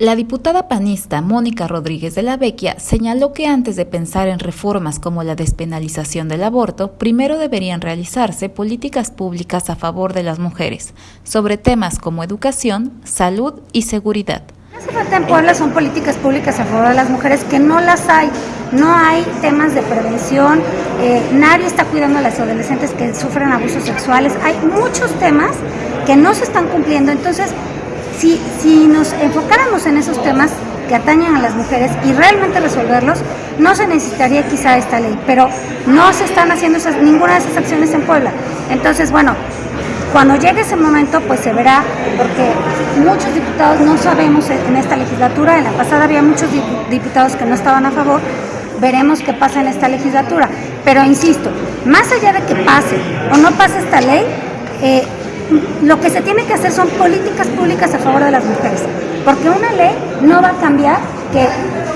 La diputada panista Mónica Rodríguez de la Vecchia señaló que antes de pensar en reformas como la despenalización del aborto, primero deberían realizarse políticas públicas a favor de las mujeres, sobre temas como educación, salud y seguridad. En Puebla son políticas públicas a favor de las mujeres que no las hay. No hay temas de prevención, eh, nadie está cuidando a las adolescentes que sufren abusos sexuales. Hay muchos temas que no se están cumpliendo. Entonces, si, nos enfocáramos en esos temas que atañen a las mujeres y realmente resolverlos, no se necesitaría quizá esta ley, pero no se están haciendo ninguna de esas acciones en Puebla. Entonces, bueno, cuando llegue ese momento, pues se verá, porque muchos diputados no sabemos en esta legislatura, en la pasada había muchos diputados que no estaban a favor, veremos qué pasa en esta legislatura. Pero insisto, más allá de que pase o no pase esta ley, eh, lo que se tiene que hacer son políticas públicas a favor de las mujeres, porque una ley no va a cambiar que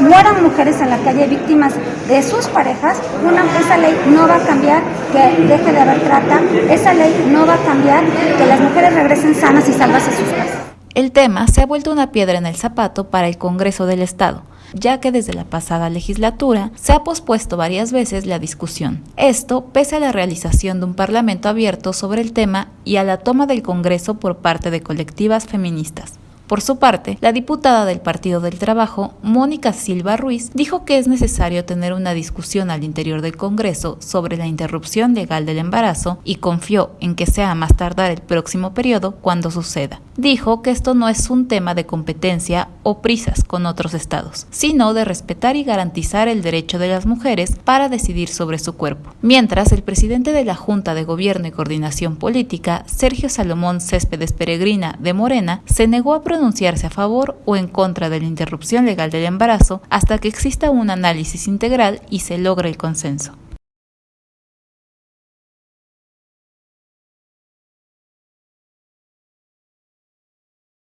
mueran mujeres en la calle víctimas de sus parejas, una, esa ley no va a cambiar que deje de haber trata, esa ley no va a cambiar que las mujeres regresen sanas y salvas a sus casas. El tema se ha vuelto una piedra en el zapato para el Congreso del Estado ya que desde la pasada legislatura se ha pospuesto varias veces la discusión. Esto pese a la realización de un parlamento abierto sobre el tema y a la toma del Congreso por parte de colectivas feministas. Por su parte, la diputada del Partido del Trabajo, Mónica Silva Ruiz, dijo que es necesario tener una discusión al interior del Congreso sobre la interrupción legal del embarazo y confió en que sea más tardar el próximo periodo cuando suceda. Dijo que esto no es un tema de competencia o prisas con otros estados, sino de respetar y garantizar el derecho de las mujeres para decidir sobre su cuerpo. Mientras, el presidente de la Junta de Gobierno y Coordinación Política, Sergio Salomón Céspedes Peregrina de Morena, se negó a pronunciarse a favor o en contra de la interrupción legal del embarazo hasta que exista un análisis integral y se logre el consenso.